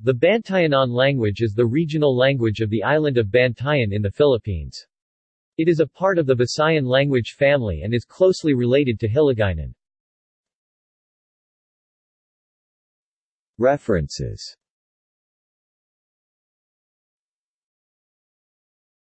The Bantayanon language is the regional language of the island of Bantayan in the Philippines. It is a part of the Visayan language family and is closely related to Hiligaynon. References